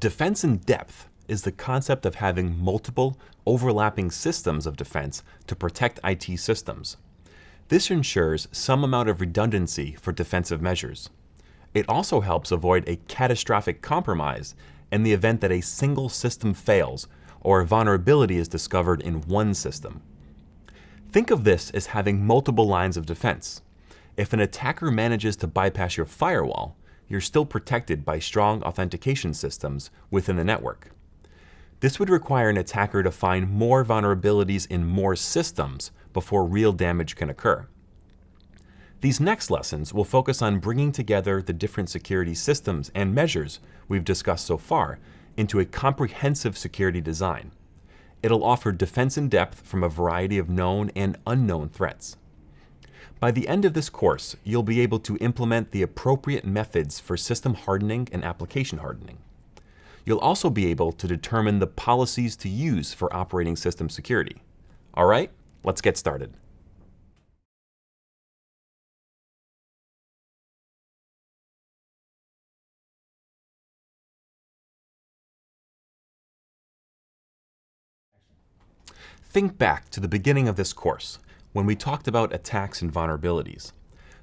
Defense in depth is the concept of having multiple overlapping systems of defense to protect IT systems. This ensures some amount of redundancy for defensive measures. It also helps avoid a catastrophic compromise in the event that a single system fails or a vulnerability is discovered in one system. Think of this as having multiple lines of defense. If an attacker manages to bypass your firewall, you're still protected by strong authentication systems within the network. This would require an attacker to find more vulnerabilities in more systems before real damage can occur. These next lessons will focus on bringing together the different security systems and measures we've discussed so far into a comprehensive security design. It'll offer defense in depth from a variety of known and unknown threats. By the end of this course, you'll be able to implement the appropriate methods for system hardening and application hardening. You'll also be able to determine the policies to use for operating system security. All right, let's get started. Think back to the beginning of this course, when we talked about attacks and vulnerabilities.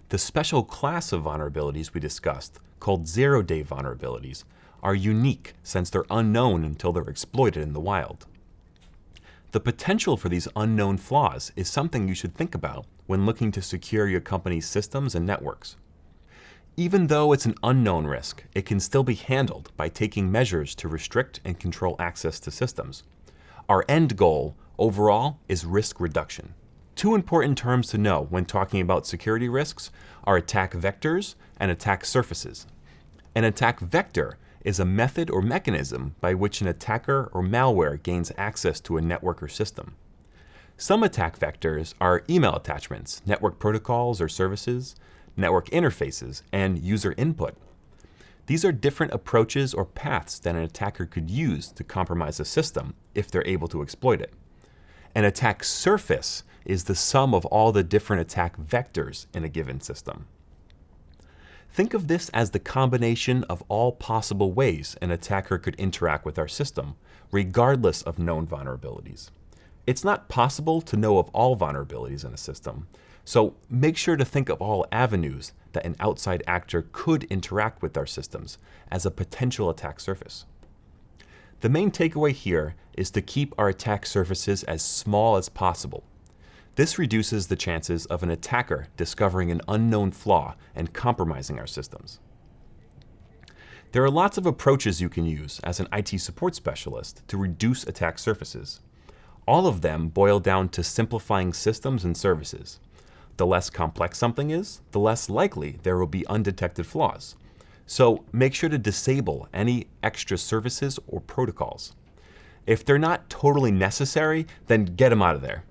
The special class of vulnerabilities we discussed, called zero-day vulnerabilities, are unique since they're unknown until they're exploited in the wild. The potential for these unknown flaws is something you should think about when looking to secure your company's systems and networks. Even though it's an unknown risk, it can still be handled by taking measures to restrict and control access to systems. Our end goal overall is risk reduction. Two important terms to know when talking about security risks are attack vectors and attack surfaces. An attack vector is a method or mechanism by which an attacker or malware gains access to a network or system. Some attack vectors are email attachments, network protocols or services, network interfaces, and user input. These are different approaches or paths that an attacker could use to compromise a system if they're able to exploit it. An attack surface is the sum of all the different attack vectors in a given system. Think of this as the combination of all possible ways an attacker could interact with our system, regardless of known vulnerabilities. It's not possible to know of all vulnerabilities in a system, so make sure to think of all avenues that an outside actor could interact with our systems as a potential attack surface. The main takeaway here is to keep our attack surfaces as small as possible. This reduces the chances of an attacker discovering an unknown flaw and compromising our systems. There are lots of approaches you can use as an IT support specialist to reduce attack surfaces. All of them boil down to simplifying systems and services. The less complex something is, the less likely there will be undetected flaws, so make sure to disable any extra services or protocols. If they're not totally necessary, then get them out of there.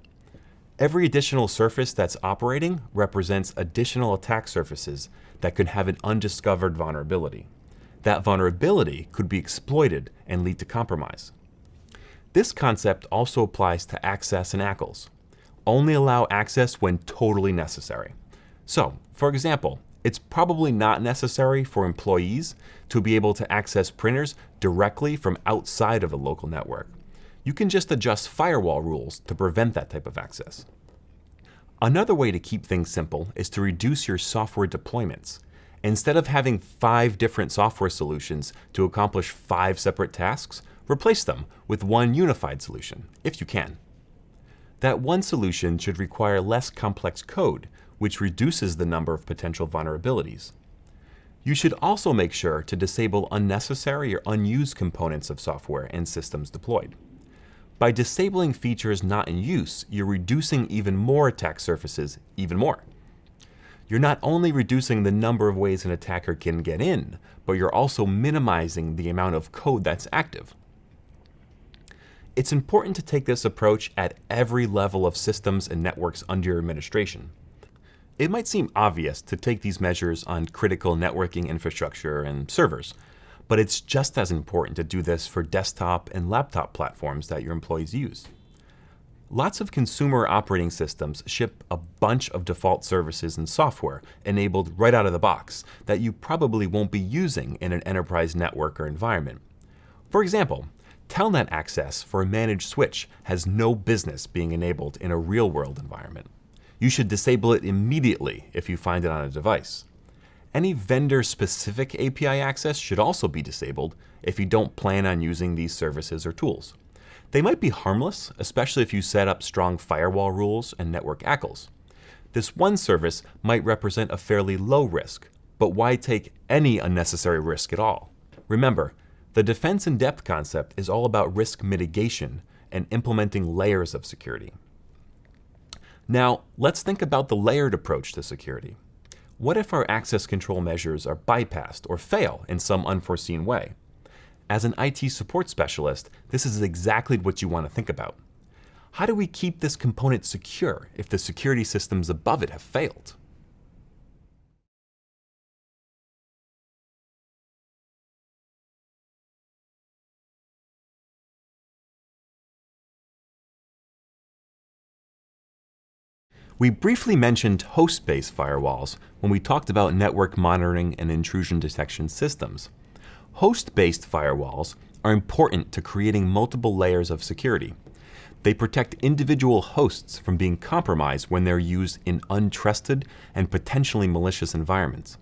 Every additional surface that's operating represents additional attack surfaces that could have an undiscovered vulnerability. That vulnerability could be exploited and lead to compromise. This concept also applies to access and ACLs. Only allow access when totally necessary. So, for example, it's probably not necessary for employees to be able to access printers directly from outside of a local network. You can just adjust firewall rules to prevent that type of access. Another way to keep things simple is to reduce your software deployments. Instead of having five different software solutions to accomplish five separate tasks, replace them with one unified solution, if you can. That one solution should require less complex code which reduces the number of potential vulnerabilities. You should also make sure to disable unnecessary or unused components of software and systems deployed. By disabling features not in use, you're reducing even more attack surfaces even more. You're not only reducing the number of ways an attacker can get in, but you're also minimizing the amount of code that's active. It's important to take this approach at every level of systems and networks under your administration. It might seem obvious to take these measures on critical networking infrastructure and servers, but it's just as important to do this for desktop and laptop platforms that your employees use. Lots of consumer operating systems ship a bunch of default services and software enabled right out of the box that you probably won't be using in an enterprise network or environment. For example, Telnet access for a managed switch has no business being enabled in a real-world environment. You should disable it immediately if you find it on a device. Any vendor-specific API access should also be disabled if you don't plan on using these services or tools. They might be harmless, especially if you set up strong firewall rules and network ACLs. This one service might represent a fairly low risk, but why take any unnecessary risk at all? Remember, the defense in depth concept is all about risk mitigation and implementing layers of security. Now, let's think about the layered approach to security. What if our access control measures are bypassed or fail in some unforeseen way? As an IT support specialist, this is exactly what you want to think about. How do we keep this component secure if the security systems above it have failed? We briefly mentioned host-based firewalls when we talked about network monitoring and intrusion detection systems. Host-based firewalls are important to creating multiple layers of security. They protect individual hosts from being compromised when they're used in untrusted and potentially malicious environments.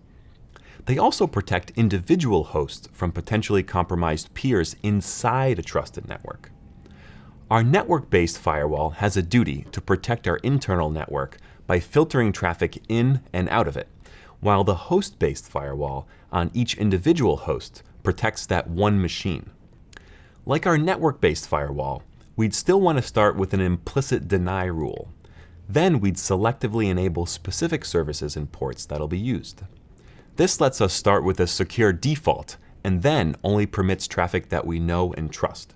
They also protect individual hosts from potentially compromised peers inside a trusted network. Our network-based firewall has a duty to protect our internal network by filtering traffic in and out of it, while the host-based firewall on each individual host protects that one machine. Like our network-based firewall, we'd still want to start with an implicit deny rule. Then we'd selectively enable specific services and ports that'll be used. This lets us start with a secure default and then only permits traffic that we know and trust.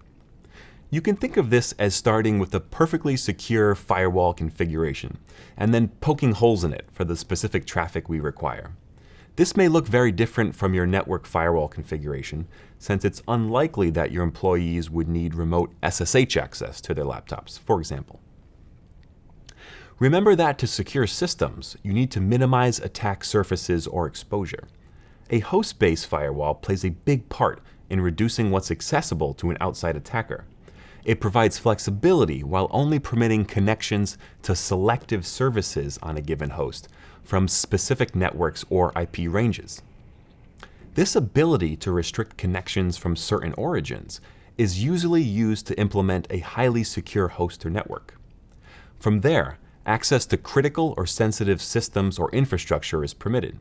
You can think of this as starting with a perfectly secure firewall configuration, and then poking holes in it for the specific traffic we require. This may look very different from your network firewall configuration, since it's unlikely that your employees would need remote SSH access to their laptops, for example. Remember that to secure systems, you need to minimize attack surfaces or exposure. A host-based firewall plays a big part in reducing what's accessible to an outside attacker. It provides flexibility while only permitting connections to selective services on a given host from specific networks or IP ranges. This ability to restrict connections from certain origins is usually used to implement a highly secure host or network. From there, access to critical or sensitive systems or infrastructure is permitted.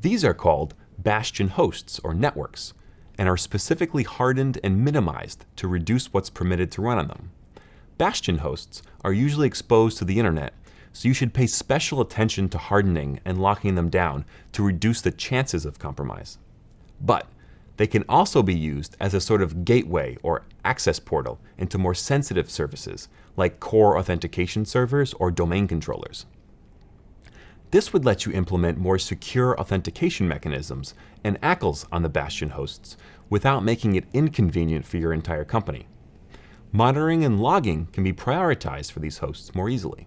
These are called bastion hosts or networks, and are specifically hardened and minimized to reduce what's permitted to run on them. Bastion hosts are usually exposed to the internet, so you should pay special attention to hardening and locking them down to reduce the chances of compromise. But they can also be used as a sort of gateway or access portal into more sensitive services like core authentication servers or domain controllers. This would let you implement more secure authentication mechanisms and ACLs on the Bastion hosts without making it inconvenient for your entire company. Monitoring and logging can be prioritized for these hosts more easily.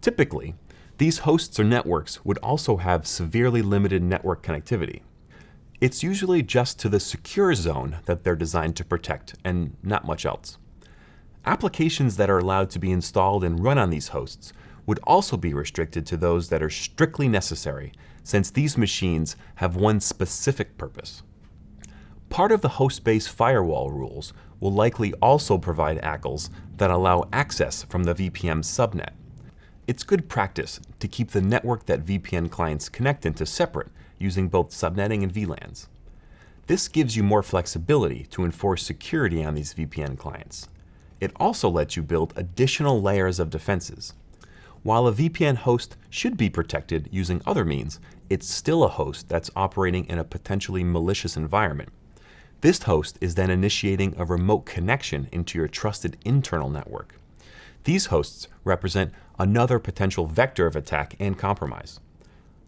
Typically, these hosts or networks would also have severely limited network connectivity. It's usually just to the secure zone that they're designed to protect and not much else. Applications that are allowed to be installed and run on these hosts would also be restricted to those that are strictly necessary, since these machines have one specific purpose. Part of the host-based firewall rules will likely also provide ACLs that allow access from the VPN subnet. It's good practice to keep the network that VPN clients connect into separate using both subnetting and VLANs. This gives you more flexibility to enforce security on these VPN clients. It also lets you build additional layers of defenses. While a VPN host should be protected using other means, it's still a host that's operating in a potentially malicious environment. This host is then initiating a remote connection into your trusted internal network. These hosts represent another potential vector of attack and compromise.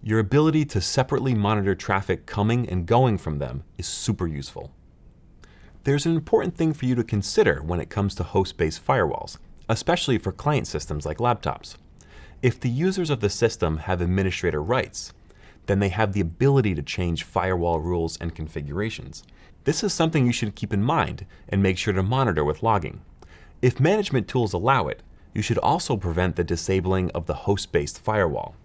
Your ability to separately monitor traffic coming and going from them is super useful. There's an important thing for you to consider when it comes to host-based firewalls, especially for client systems like laptops. If the users of the system have administrator rights, then they have the ability to change firewall rules and configurations. This is something you should keep in mind and make sure to monitor with logging. If management tools allow it, you should also prevent the disabling of the host-based firewall.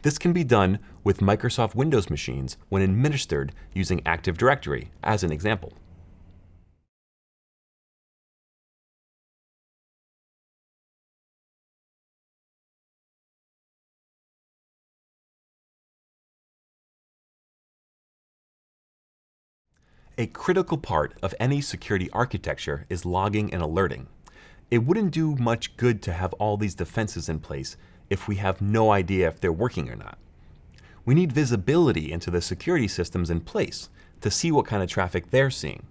This can be done with Microsoft Windows machines when administered using Active Directory as an example. A critical part of any security architecture is logging and alerting. It wouldn't do much good to have all these defenses in place if we have no idea if they're working or not. We need visibility into the security systems in place to see what kind of traffic they're seeing.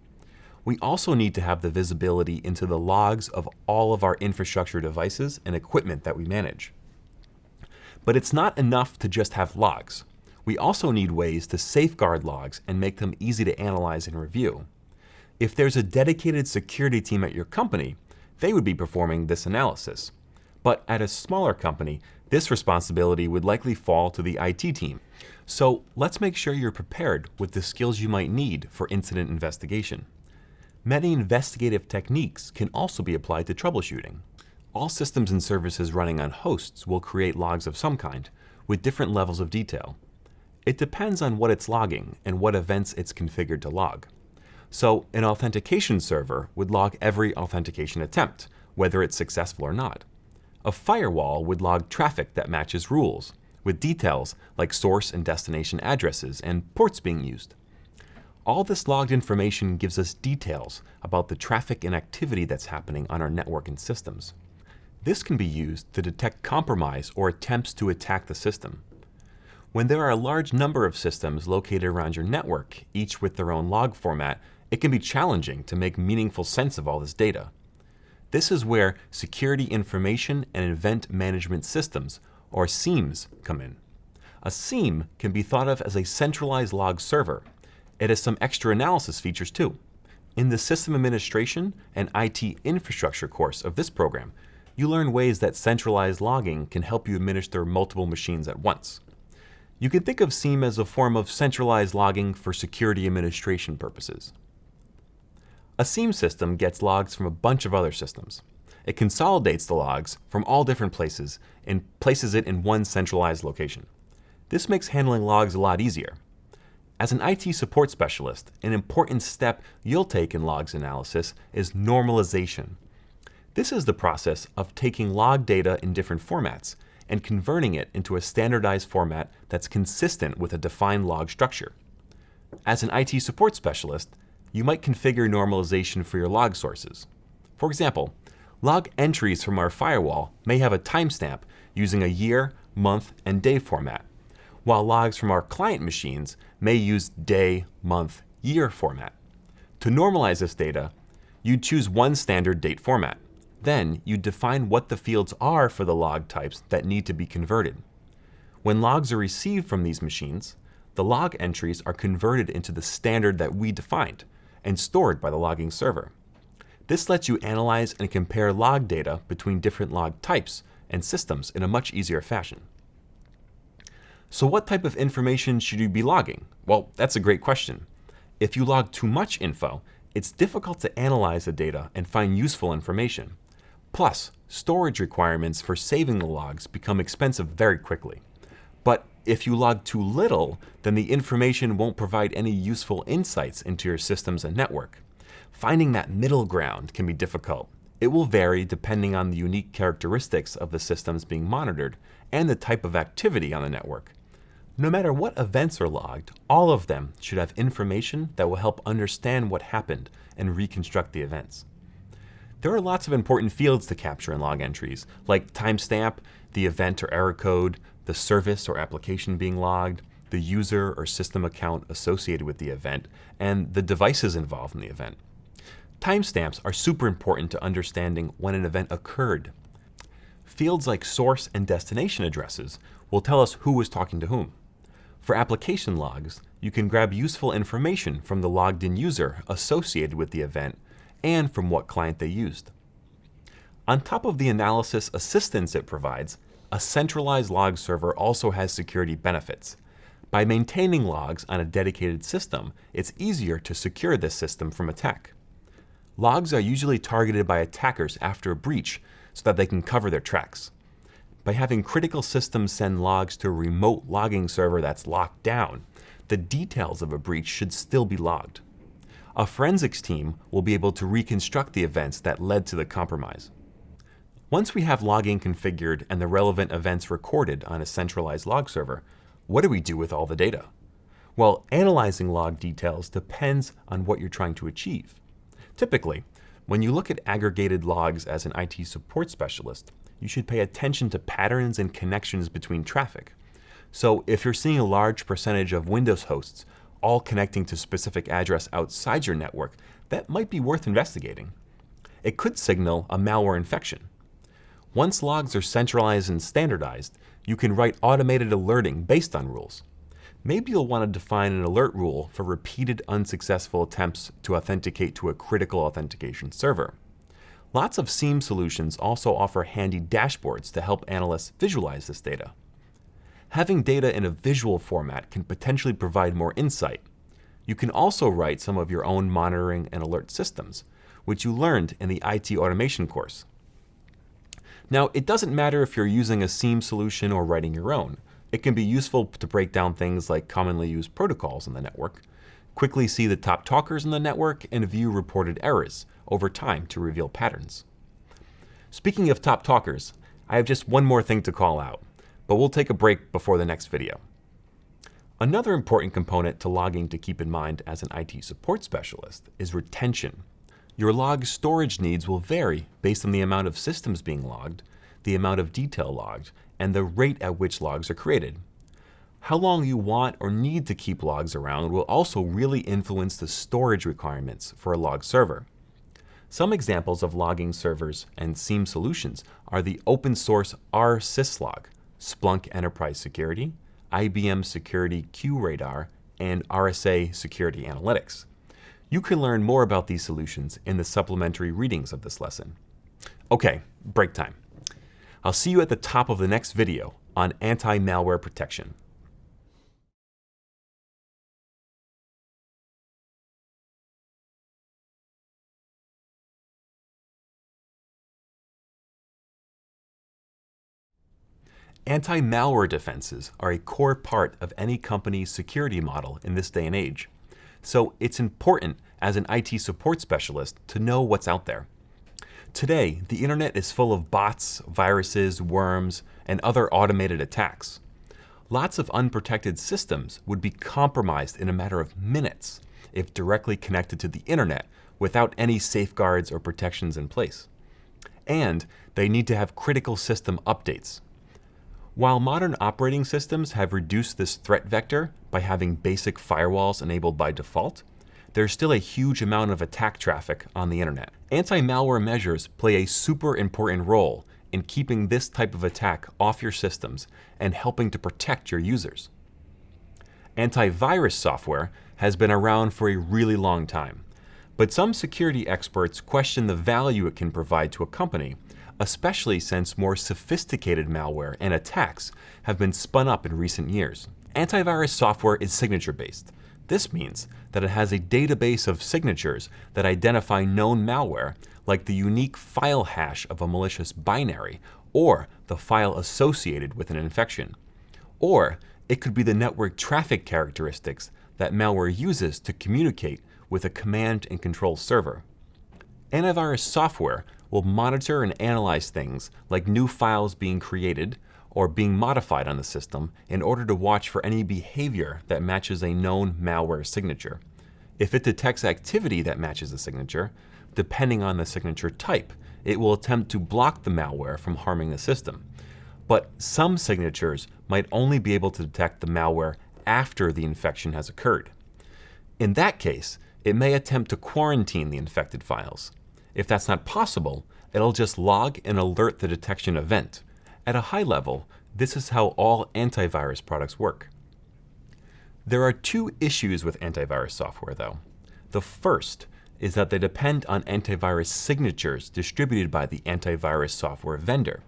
We also need to have the visibility into the logs of all of our infrastructure devices and equipment that we manage. But it's not enough to just have logs. We also need ways to safeguard logs and make them easy to analyze and review. If there's a dedicated security team at your company, they would be performing this analysis. But at a smaller company, this responsibility would likely fall to the IT team. So let's make sure you're prepared with the skills you might need for incident investigation. Many investigative techniques can also be applied to troubleshooting. All systems and services running on hosts will create logs of some kind, with different levels of detail. It depends on what it's logging and what events it's configured to log. So an authentication server would log every authentication attempt, whether it's successful or not. A firewall would log traffic that matches rules, with details like source and destination addresses and ports being used. All this logged information gives us details about the traffic and activity that's happening on our network and systems. This can be used to detect compromise or attempts to attack the system. When there are a large number of systems located around your network, each with their own log format, it can be challenging to make meaningful sense of all this data. This is where Security Information and Event Management Systems, or SIEMs, come in. A SIEM can be thought of as a centralized log server. It has some extra analysis features too. In the System Administration and IT Infrastructure course of this program, you learn ways that centralized logging can help you administer multiple machines at once. You can think of SIEM as a form of centralized logging for security administration purposes. A SIEM system gets logs from a bunch of other systems. It consolidates the logs from all different places and places it in one centralized location. This makes handling logs a lot easier. As an IT support specialist, an important step you'll take in logs analysis is normalization. This is the process of taking log data in different formats and converting it into a standardized format that's consistent with a defined log structure. As an IT support specialist, you might configure normalization for your log sources. For example, log entries from our firewall may have a timestamp using a year, month, and day format, while logs from our client machines may use day, month, year format. To normalize this data, you'd choose one standard date format. Then you define what the fields are for the log types that need to be converted. When logs are received from these machines, the log entries are converted into the standard that we defined and stored by the logging server. This lets you analyze and compare log data between different log types and systems in a much easier fashion. So what type of information should you be logging? Well, that's a great question. If you log too much info, it's difficult to analyze the data and find useful information. Plus, storage requirements for saving the logs become expensive very quickly. But if you log too little, then the information won't provide any useful insights into your systems and network. Finding that middle ground can be difficult. It will vary depending on the unique characteristics of the systems being monitored and the type of activity on the network. No matter what events are logged, all of them should have information that will help understand what happened and reconstruct the events. There are lots of important fields to capture in log entries, like timestamp, the event or error code, the service or application being logged, the user or system account associated with the event, and the devices involved in the event. Timestamps are super important to understanding when an event occurred. Fields like source and destination addresses will tell us who was talking to whom. For application logs, you can grab useful information from the logged in user associated with the event and from what client they used. On top of the analysis assistance it provides, a centralized log server also has security benefits. By maintaining logs on a dedicated system, it's easier to secure this system from attack. Logs are usually targeted by attackers after a breach so that they can cover their tracks. By having critical systems send logs to a remote logging server that's locked down, the details of a breach should still be logged. A forensics team will be able to reconstruct the events that led to the compromise. Once we have logging configured and the relevant events recorded on a centralized log server, what do we do with all the data? Well, analyzing log details depends on what you're trying to achieve. Typically, when you look at aggregated logs as an IT support specialist, you should pay attention to patterns and connections between traffic. So if you're seeing a large percentage of Windows hosts all connecting to specific address outside your network, that might be worth investigating. It could signal a malware infection. Once logs are centralized and standardized, you can write automated alerting based on rules. Maybe you'll want to define an alert rule for repeated unsuccessful attempts to authenticate to a critical authentication server. Lots of SIEM solutions also offer handy dashboards to help analysts visualize this data. Having data in a visual format can potentially provide more insight. You can also write some of your own monitoring and alert systems, which you learned in the IT automation course. Now, it doesn't matter if you're using a SIEM solution or writing your own. It can be useful to break down things like commonly used protocols in the network, quickly see the top talkers in the network, and view reported errors over time to reveal patterns. Speaking of top talkers, I have just one more thing to call out, but we'll take a break before the next video. Another important component to logging to keep in mind as an IT support specialist is retention. Your log storage needs will vary based on the amount of systems being logged, the amount of detail logged, and the rate at which logs are created. How long you want or need to keep logs around will also really influence the storage requirements for a log server. Some examples of logging servers and SIEM solutions are the open source rsyslog, Splunk Enterprise Security, IBM Security QRadar, and RSA Security Analytics. You can learn more about these solutions in the supplementary readings of this lesson. Okay, break time. I'll see you at the top of the next video on anti-malware protection. Anti-malware defenses are a core part of any company's security model in this day and age. So it's important as an IT support specialist to know what's out there. Today, the internet is full of bots, viruses, worms, and other automated attacks. Lots of unprotected systems would be compromised in a matter of minutes if directly connected to the internet without any safeguards or protections in place. And they need to have critical system updates. While modern operating systems have reduced this threat vector by having basic firewalls enabled by default, there's still a huge amount of attack traffic on the internet. Anti-malware measures play a super important role in keeping this type of attack off your systems and helping to protect your users. Antivirus software has been around for a really long time, but some security experts question the value it can provide to a company, especially since more sophisticated malware and attacks have been spun up in recent years. Antivirus software is signature-based. This means that it has a database of signatures that identify known malware, like the unique file hash of a malicious binary, or the file associated with an infection. Or it could be the network traffic characteristics that malware uses to communicate with a command and control server. Antivirus software will monitor and analyze things like new files being created, or being modified on the system in order to watch for any behavior that matches a known malware signature. If it detects activity that matches the signature, depending on the signature type, it will attempt to block the malware from harming the system. But some signatures might only be able to detect the malware after the infection has occurred. In that case, it may attempt to quarantine the infected files. If that's not possible, it'll just log and alert the detection event. At a high level, this is how all antivirus products work. There are two issues with antivirus software, though. The first is that they depend on antivirus signatures distributed by the antivirus software vendor.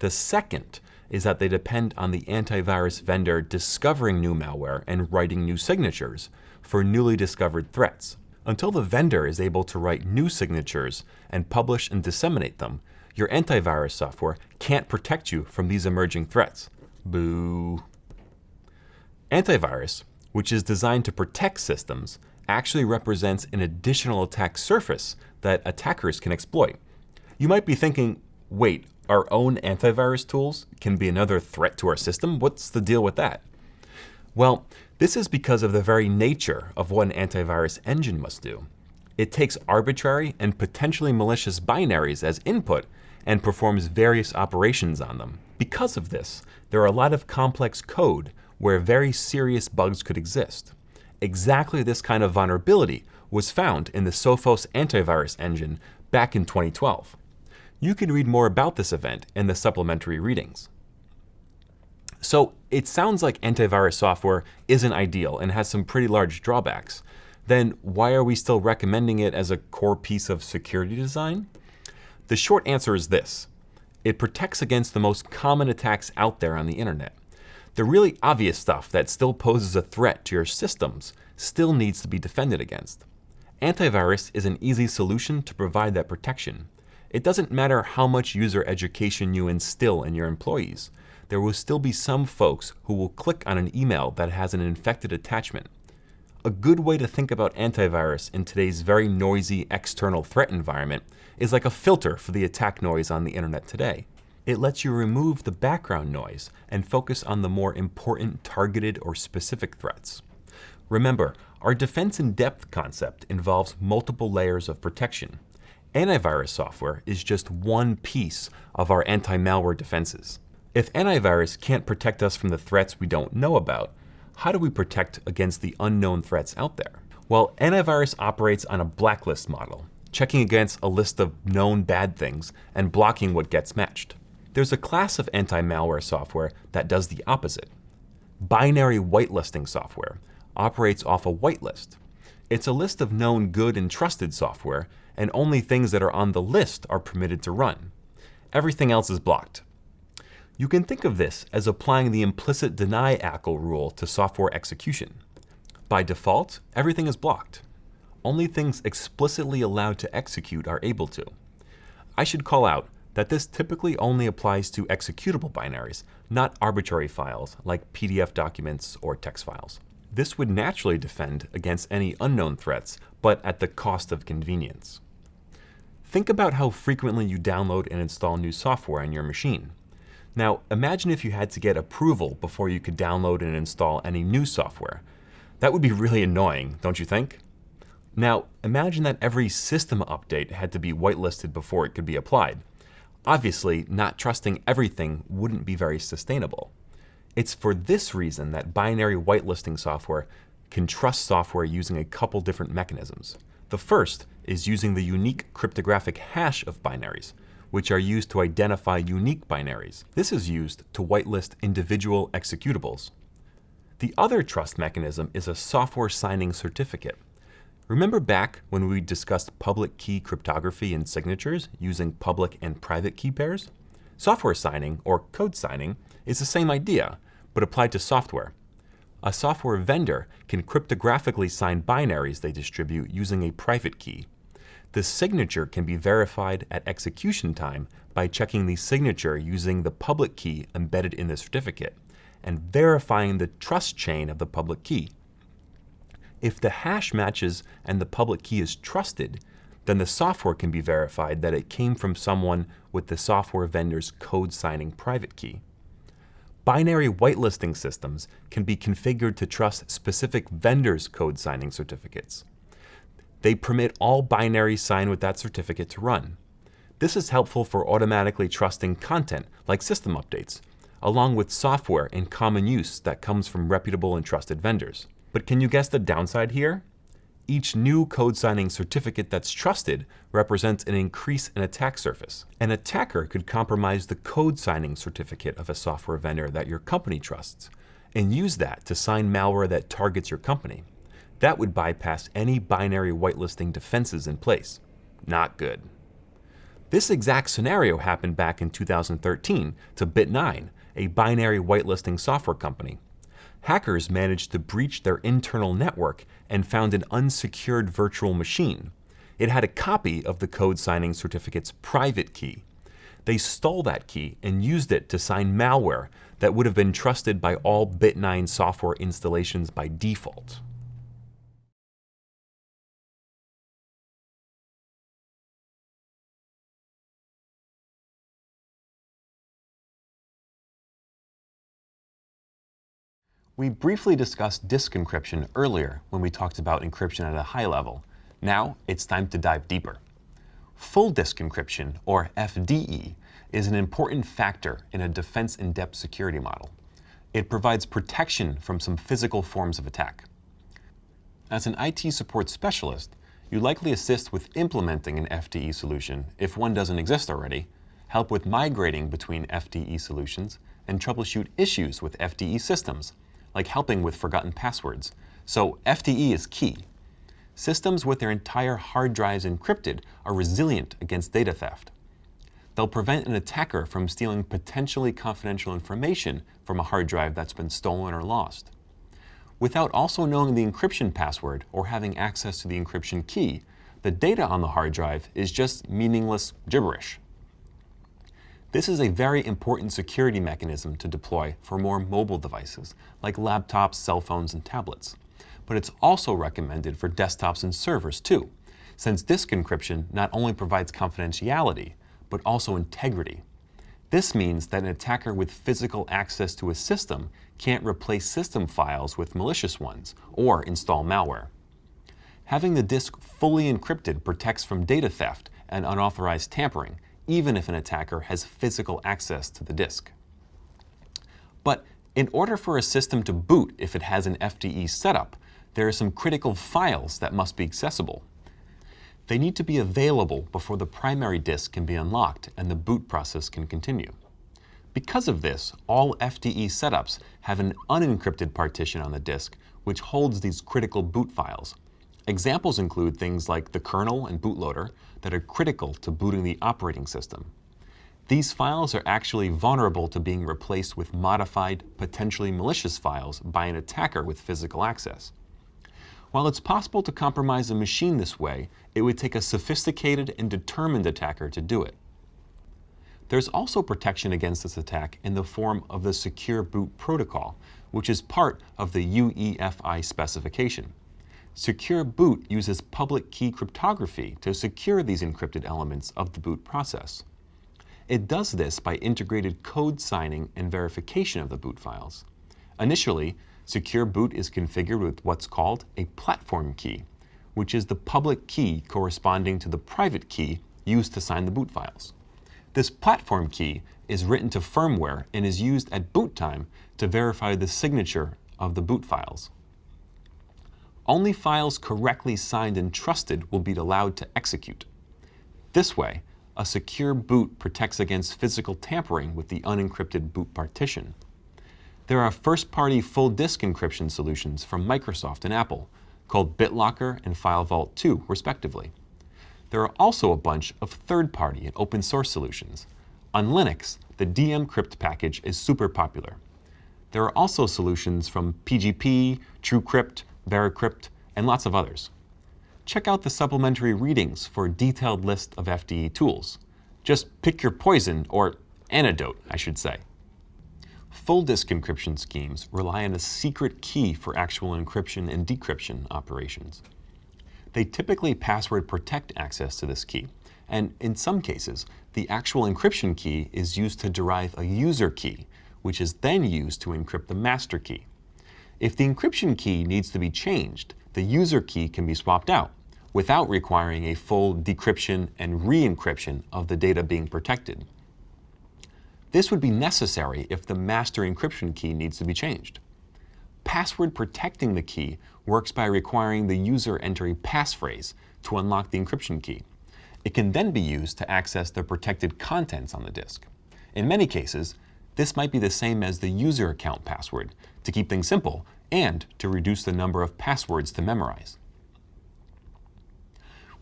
The second is that they depend on the antivirus vendor discovering new malware and writing new signatures for newly discovered threats. Until the vendor is able to write new signatures and publish and disseminate them, your antivirus software can't protect you from these emerging threats. Boo. Antivirus, which is designed to protect systems, actually represents an additional attack surface that attackers can exploit. You might be thinking, wait, our own antivirus tools can be another threat to our system? What's the deal with that? Well, this is because of the very nature of what an antivirus engine must do. It takes arbitrary and potentially malicious binaries as input and performs various operations on them. Because of this, there are a lot of complex code where very serious bugs could exist. Exactly this kind of vulnerability was found in the Sophos antivirus engine back in 2012. You can read more about this event in the supplementary readings. So it sounds like antivirus software isn't ideal and has some pretty large drawbacks. Then why are we still recommending it as a core piece of security design? The short answer is this. It protects against the most common attacks out there on the internet. The really obvious stuff that still poses a threat to your systems still needs to be defended against. Antivirus is an easy solution to provide that protection. It doesn't matter how much user education you instill in your employees. There will still be some folks who will click on an email that has an infected attachment. A good way to think about antivirus in today's very noisy external threat environment is like a filter for the attack noise on the internet today. It lets you remove the background noise and focus on the more important targeted or specific threats. Remember, our defense in depth concept involves multiple layers of protection. Antivirus software is just one piece of our anti-malware defenses. If antivirus can't protect us from the threats we don't know about, how do we protect against the unknown threats out there? Well, antivirus operates on a blacklist model, checking against a list of known bad things and blocking what gets matched. There's a class of anti-malware software that does the opposite. Binary whitelisting software operates off a whitelist. It's a list of known good and trusted software, and only things that are on the list are permitted to run. Everything else is blocked. You can think of this as applying the implicit deny ACL rule to software execution. By default, everything is blocked. Only things explicitly allowed to execute are able to. I should call out that this typically only applies to executable binaries, not arbitrary files like PDF documents or text files. This would naturally defend against any unknown threats, but at the cost of convenience. Think about how frequently you download and install new software on your machine. Now, imagine if you had to get approval before you could download and install any new software. That would be really annoying, don't you think? Now, imagine that every system update had to be whitelisted before it could be applied. Obviously, not trusting everything wouldn't be very sustainable. It's for this reason that binary whitelisting software can trust software using a couple different mechanisms. The first is using the unique cryptographic hash of binaries, which are used to identify unique binaries. This is used to whitelist individual executables. The other trust mechanism is a software signing certificate. Remember back when we discussed public key cryptography and signatures using public and private key pairs? Software signing, or code signing, is the same idea, but applied to software. A software vendor can cryptographically sign binaries they distribute using a private key. The signature can be verified at execution time by checking the signature using the public key embedded in the certificate and verifying the trust chain of the public key. If the hash matches and the public key is trusted, then the software can be verified that it came from someone with the software vendor's code signing private key. Binary whitelisting systems can be configured to trust specific vendors' code signing certificates. They permit all binaries signed with that certificate to run. This is helpful for automatically trusting content like system updates, along with software in common use that comes from reputable and trusted vendors. But can you guess the downside here? Each new code signing certificate that's trusted represents an increase in attack surface. An attacker could compromise the code signing certificate of a software vendor that your company trusts and use that to sign malware that targets your company. That would bypass any binary whitelisting defenses in place. Not good. This exact scenario happened back in 2013 to Bit9 a binary whitelisting software company. Hackers managed to breach their internal network and found an unsecured virtual machine. It had a copy of the code signing certificate's private key. They stole that key and used it to sign malware that would have been trusted by all Bit9 software installations by default. We briefly discussed disk encryption earlier when we talked about encryption at a high level. Now it's time to dive deeper. Full disk encryption, or FDE, is an important factor in a defense in-depth security model. It provides protection from some physical forms of attack. As an IT support specialist, you likely assist with implementing an FDE solution if one doesn't exist already, help with migrating between FDE solutions, and troubleshoot issues with FDE systems, like helping with forgotten passwords. So FDE is key. Systems with their entire hard drives encrypted are resilient against data theft. They'll prevent an attacker from stealing potentially confidential information from a hard drive that's been stolen or lost. Without also knowing the encryption password or having access to the encryption key, the data on the hard drive is just meaningless gibberish. This is a very important security mechanism to deploy for more mobile devices, like laptops, cell phones, and tablets. But it's also recommended for desktops and servers too, since disk encryption not only provides confidentiality, but also integrity. This means that an attacker with physical access to a system can't replace system files with malicious ones or install malware. Having the disk fully encrypted protects from data theft and unauthorized tampering, even if an attacker has physical access to the disk. But in order for a system to boot if it has an FDE setup, there are some critical files that must be accessible. They need to be available before the primary disk can be unlocked and the boot process can continue. Because of this, all FDE setups have an unencrypted partition on the disk which holds these critical boot files, Examples include things like the kernel and bootloader that are critical to booting the operating system. These files are actually vulnerable to being replaced with modified, potentially malicious files by an attacker with physical access. While it's possible to compromise a machine this way, it would take a sophisticated and determined attacker to do it. There's also protection against this attack in the form of the Secure Boot Protocol, which is part of the UEFI specification. Secure Boot uses public key cryptography to secure these encrypted elements of the boot process. It does this by integrated code signing and verification of the boot files. Initially, Secure Boot is configured with what's called a platform key, which is the public key corresponding to the private key used to sign the boot files. This platform key is written to firmware and is used at boot time to verify the signature of the boot files. Only files correctly signed and trusted will be allowed to execute. This way, a secure boot protects against physical tampering with the unencrypted boot partition. There are first-party full disk encryption solutions from Microsoft and Apple, called BitLocker and FileVault 2, respectively. There are also a bunch of third-party and open source solutions. On Linux, the dmcrypt package is super popular. There are also solutions from PGP, TrueCrypt, Veracrypt, and lots of others. Check out the supplementary readings for a detailed list of FDE tools. Just pick your poison, or antidote, I should say. Full disk encryption schemes rely on a secret key for actual encryption and decryption operations. They typically password protect access to this key, and in some cases, the actual encryption key is used to derive a user key, which is then used to encrypt the master key. If the encryption key needs to be changed, the user key can be swapped out without requiring a full decryption and re-encryption of the data being protected. This would be necessary if the master encryption key needs to be changed. Password protecting the key works by requiring the user enter a passphrase to unlock the encryption key. It can then be used to access the protected contents on the disk. In many cases, this might be the same as the user account password to keep things simple and to reduce the number of passwords to memorize.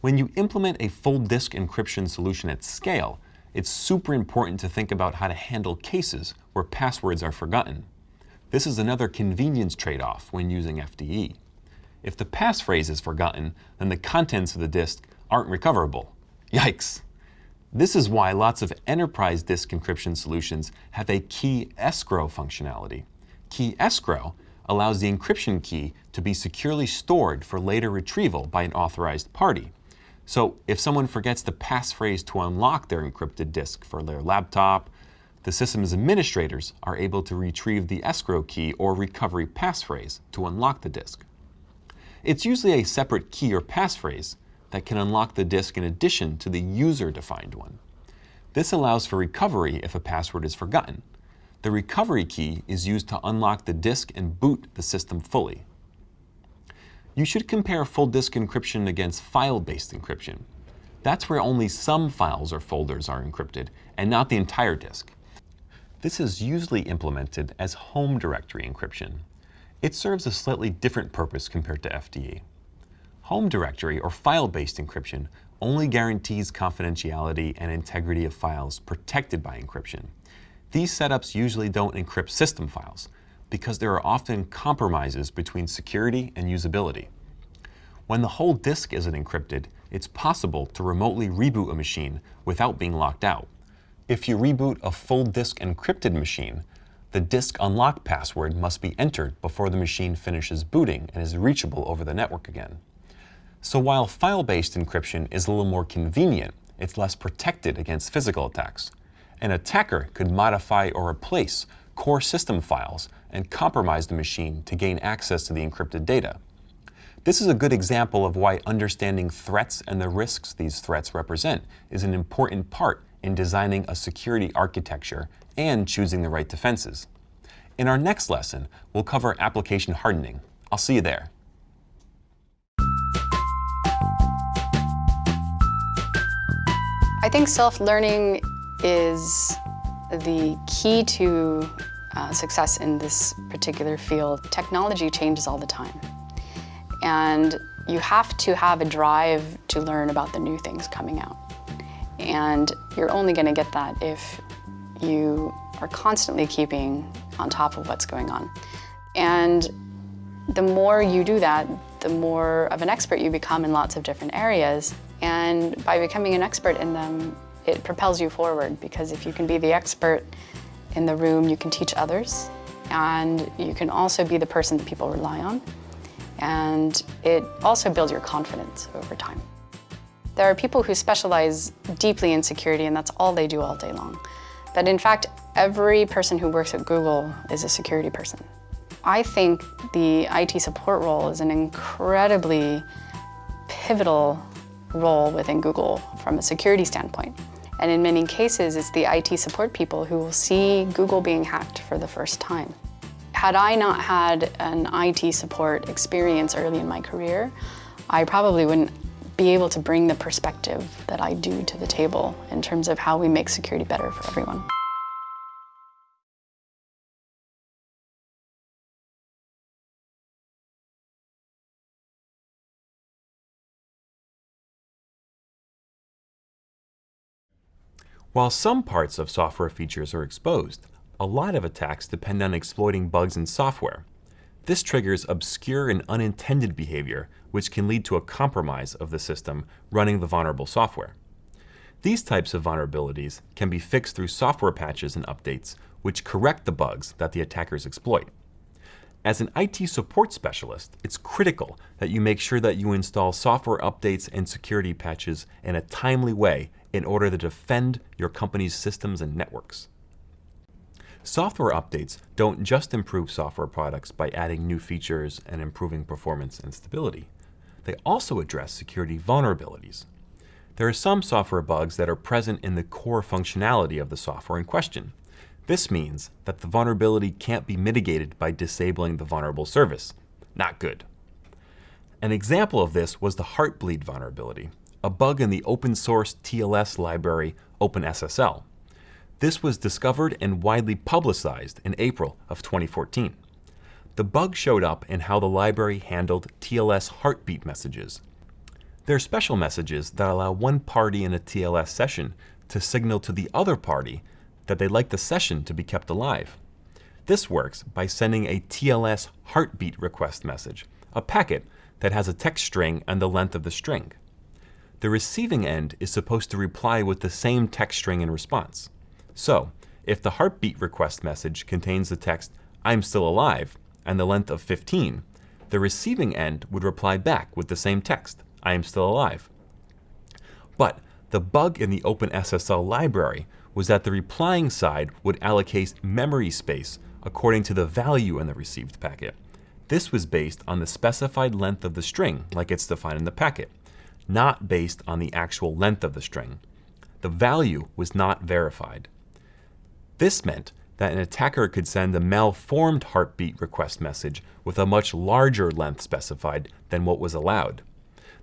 When you implement a full disk encryption solution at scale, it's super important to think about how to handle cases where passwords are forgotten. This is another convenience trade-off when using FDE. If the passphrase is forgotten, then the contents of the disk aren't recoverable. Yikes! This is why lots of enterprise disk encryption solutions have a key escrow functionality. Key escrow allows the encryption key to be securely stored for later retrieval by an authorized party. So if someone forgets the passphrase to unlock their encrypted disk for their laptop, the system's administrators are able to retrieve the escrow key or recovery passphrase to unlock the disk. It's usually a separate key or passphrase that can unlock the disk in addition to the user-defined one. This allows for recovery if a password is forgotten. The recovery key is used to unlock the disk and boot the system fully. You should compare full disk encryption against file-based encryption. That's where only some files or folders are encrypted, and not the entire disk. This is usually implemented as home directory encryption. It serves a slightly different purpose compared to FDE. Home directory or file-based encryption only guarantees confidentiality and integrity of files protected by encryption. These setups usually don't encrypt system files, because there are often compromises between security and usability. When the whole disk isn't encrypted, it's possible to remotely reboot a machine without being locked out. If you reboot a full disk encrypted machine, the disk unlock password must be entered before the machine finishes booting and is reachable over the network again. So while file-based encryption is a little more convenient, it's less protected against physical attacks. An attacker could modify or replace core system files and compromise the machine to gain access to the encrypted data. This is a good example of why understanding threats and the risks these threats represent is an important part in designing a security architecture and choosing the right defenses. In our next lesson, we'll cover application hardening. I'll see you there. Think self-learning is the key to uh, success in this particular field. Technology changes all the time. And you have to have a drive to learn about the new things coming out. And you're only going to get that if you are constantly keeping on top of what's going on. And the more you do that, the more of an expert you become in lots of different areas. And by becoming an expert in them, it propels you forward because if you can be the expert in the room, you can teach others and you can also be the person that people rely on. And it also builds your confidence over time. There are people who specialize deeply in security and that's all they do all day long. But in fact, every person who works at Google is a security person. I think the IT support role is an incredibly pivotal role within Google from a security standpoint. And in many cases, it's the IT support people who will see Google being hacked for the first time. Had I not had an IT support experience early in my career, I probably wouldn't be able to bring the perspective that I do to the table in terms of how we make security better for everyone. While some parts of software features are exposed, a lot of attacks depend on exploiting bugs in software. This triggers obscure and unintended behavior, which can lead to a compromise of the system running the vulnerable software. These types of vulnerabilities can be fixed through software patches and updates, which correct the bugs that the attackers exploit. As an IT support specialist, it's critical that you make sure that you install software updates and security patches in a timely way in order to defend your company's systems and networks. Software updates don't just improve software products by adding new features and improving performance and stability. They also address security vulnerabilities. There are some software bugs that are present in the core functionality of the software in question. This means that the vulnerability can't be mitigated by disabling the vulnerable service. Not good. An example of this was the Heartbleed vulnerability, a bug in the open source TLS library OpenSSL. This was discovered and widely publicized in April of 2014. The bug showed up in how the library handled TLS heartbeat messages. They're special messages that allow one party in a TLS session to signal to the other party that they'd like the session to be kept alive. This works by sending a TLS heartbeat request message, a packet that has a text string and the length of the string. The receiving end is supposed to reply with the same text string in response. So, if the heartbeat request message contains the text, I'm still alive, and the length of 15, the receiving end would reply back with the same text, I am still alive. But the bug in the OpenSSL library was that the replying side would allocate memory space according to the value in the received packet. This was based on the specified length of the string, like it's defined in the packet, not based on the actual length of the string. The value was not verified. This meant that an attacker could send a malformed heartbeat request message with a much larger length specified than what was allowed.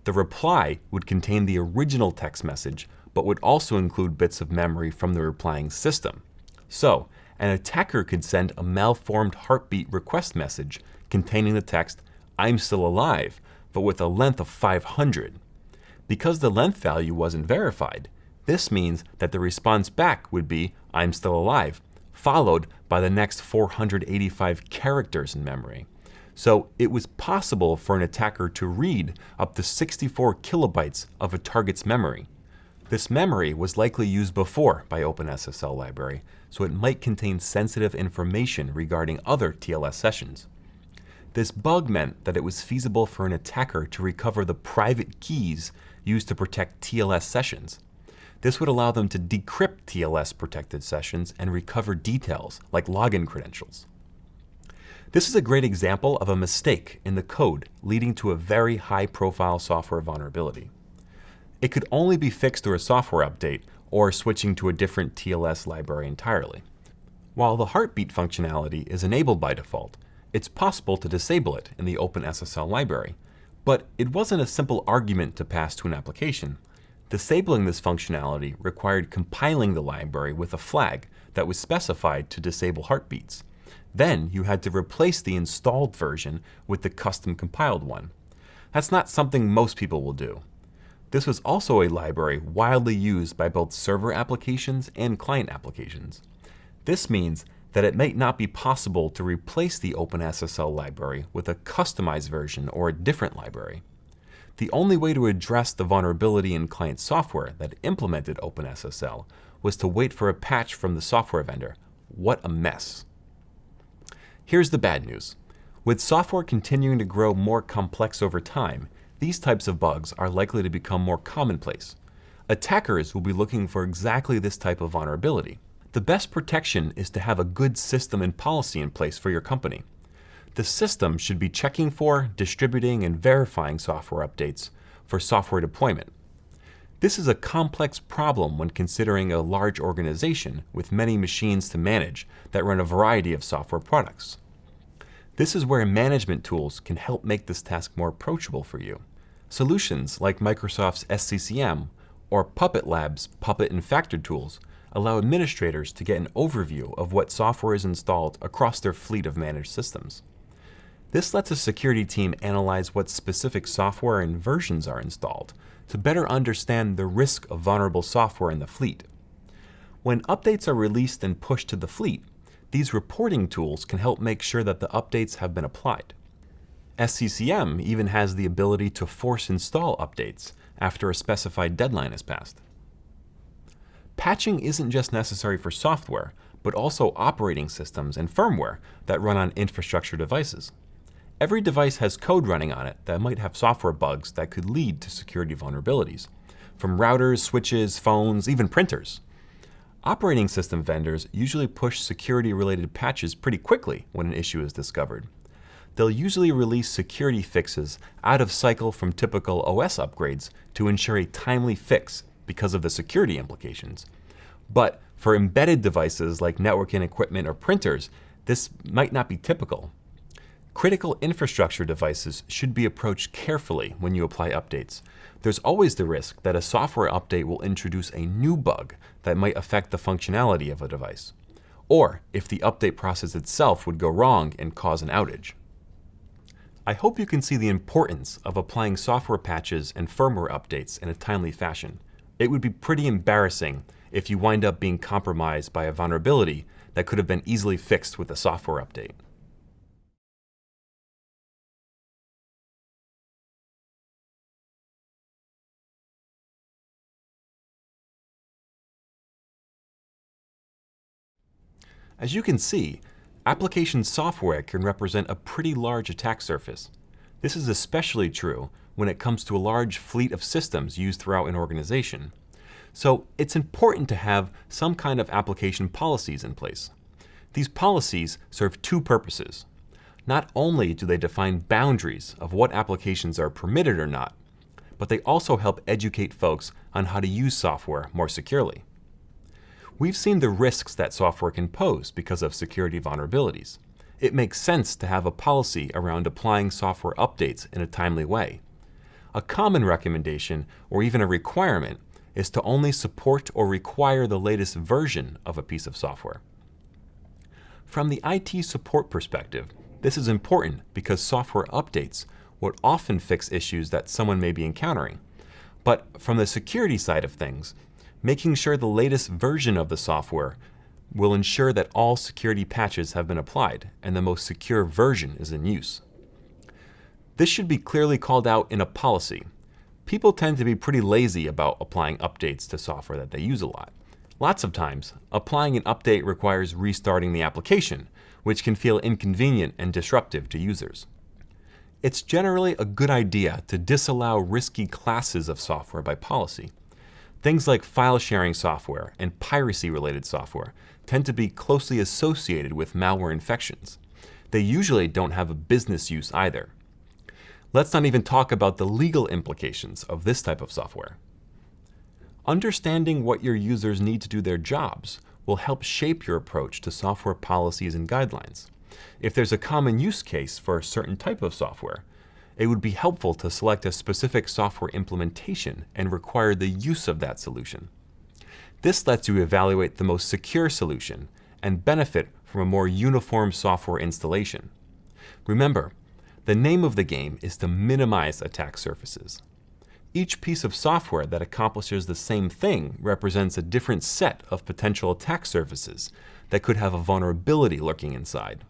The reply would contain the original text message, but would also include bits of memory from the replying system. So, an attacker could send a malformed heartbeat request message containing the text, I'm still alive, but with a length of 500. Because the length value wasn't verified, this means that the response back would be, I'm still alive, followed by the next 485 characters in memory. So it was possible for an attacker to read up to 64 kilobytes of a target's memory. This memory was likely used before by OpenSSL library, so it might contain sensitive information regarding other TLS sessions. This bug meant that it was feasible for an attacker to recover the private keys used to protect TLS sessions. This would allow them to decrypt TLS protected sessions and recover details like login credentials. This is a great example of a mistake in the code leading to a very high profile software vulnerability. It could only be fixed through a software update or switching to a different TLS library entirely. While the heartbeat functionality is enabled by default, it's possible to disable it in the OpenSSL library, but it wasn't a simple argument to pass to an application. Disabling this functionality required compiling the library with a flag that was specified to disable heartbeats. Then you had to replace the installed version with the custom compiled one. That's not something most people will do. This was also a library widely used by both server applications and client applications. This means that it might not be possible to replace the OpenSSL library with a customized version or a different library. The only way to address the vulnerability in client software that implemented OpenSSL was to wait for a patch from the software vendor. What a mess. Here's the bad news. With software continuing to grow more complex over time, these types of bugs are likely to become more commonplace. Attackers will be looking for exactly this type of vulnerability. The best protection is to have a good system and policy in place for your company. The system should be checking for, distributing, and verifying software updates for software deployment. This is a complex problem when considering a large organization with many machines to manage that run a variety of software products. This is where management tools can help make this task more approachable for you. Solutions like Microsoft's SCCM or Puppet Labs' Puppet and Facter tools allow administrators to get an overview of what software is installed across their fleet of managed systems. This lets a security team analyze what specific software and versions are installed to better understand the risk of vulnerable software in the fleet. When updates are released and pushed to the fleet, these reporting tools can help make sure that the updates have been applied. SCCM even has the ability to force install updates after a specified deadline is passed. Patching isn't just necessary for software, but also operating systems and firmware that run on infrastructure devices. Every device has code running on it that might have software bugs that could lead to security vulnerabilities, from routers, switches, phones, even printers. Operating system vendors usually push security-related patches pretty quickly when an issue is discovered they'll usually release security fixes out of cycle from typical OS upgrades to ensure a timely fix because of the security implications. But for embedded devices like networking equipment or printers, this might not be typical. Critical infrastructure devices should be approached carefully when you apply updates. There's always the risk that a software update will introduce a new bug that might affect the functionality of a device, or if the update process itself would go wrong and cause an outage. I hope you can see the importance of applying software patches and firmware updates in a timely fashion. It would be pretty embarrassing if you wind up being compromised by a vulnerability that could have been easily fixed with a software update. As you can see, application software can represent a pretty large attack surface. This is especially true when it comes to a large fleet of systems used throughout an organization. So it's important to have some kind of application policies in place. These policies serve two purposes. Not only do they define boundaries of what applications are permitted or not, but they also help educate folks on how to use software more securely. We've seen the risks that software can pose because of security vulnerabilities. It makes sense to have a policy around applying software updates in a timely way. A common recommendation, or even a requirement, is to only support or require the latest version of a piece of software. From the IT support perspective, this is important because software updates would often fix issues that someone may be encountering. But from the security side of things, Making sure the latest version of the software will ensure that all security patches have been applied and the most secure version is in use. This should be clearly called out in a policy. People tend to be pretty lazy about applying updates to software that they use a lot. Lots of times, applying an update requires restarting the application, which can feel inconvenient and disruptive to users. It's generally a good idea to disallow risky classes of software by policy. Things like file sharing software and piracy-related software tend to be closely associated with malware infections. They usually don't have a business use either. Let's not even talk about the legal implications of this type of software. Understanding what your users need to do their jobs will help shape your approach to software policies and guidelines. If there's a common use case for a certain type of software, it would be helpful to select a specific software implementation and require the use of that solution. This lets you evaluate the most secure solution and benefit from a more uniform software installation. Remember, the name of the game is to minimize attack surfaces. Each piece of software that accomplishes the same thing represents a different set of potential attack surfaces that could have a vulnerability lurking inside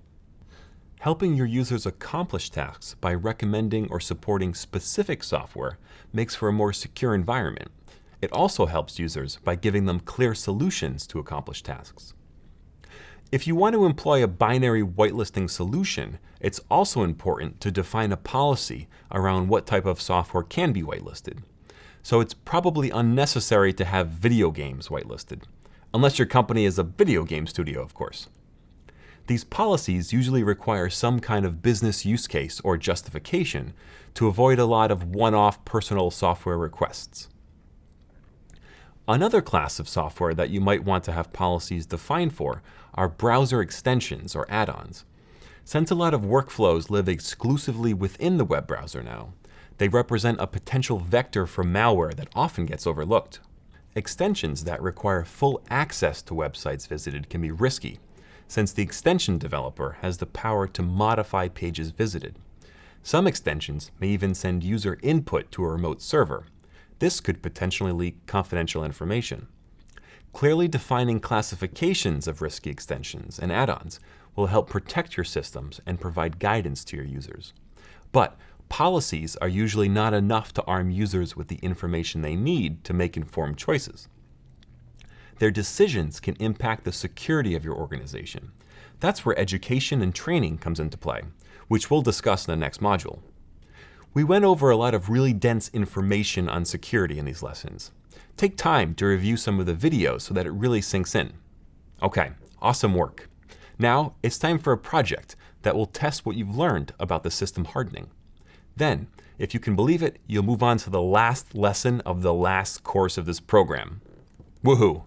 helping your users accomplish tasks by recommending or supporting specific software makes for a more secure environment. It also helps users by giving them clear solutions to accomplish tasks. If you want to employ a binary whitelisting solution, it's also important to define a policy around what type of software can be whitelisted. So it's probably unnecessary to have video games whitelisted, unless your company is a video game studio, of course. These policies usually require some kind of business use case or justification to avoid a lot of one-off personal software requests. Another class of software that you might want to have policies defined for are browser extensions or add-ons. Since a lot of workflows live exclusively within the web browser now, they represent a potential vector for malware that often gets overlooked. Extensions that require full access to websites visited can be risky since the extension developer has the power to modify pages visited. Some extensions may even send user input to a remote server. This could potentially leak confidential information. Clearly defining classifications of risky extensions and add-ons will help protect your systems and provide guidance to your users. But policies are usually not enough to arm users with the information they need to make informed choices. Their decisions can impact the security of your organization. That's where education and training comes into play, which we'll discuss in the next module. We went over a lot of really dense information on security in these lessons. Take time to review some of the videos so that it really sinks in. Okay, awesome work. Now it's time for a project that will test what you've learned about the system hardening. Then, if you can believe it, you'll move on to the last lesson of the last course of this program. Woohoo!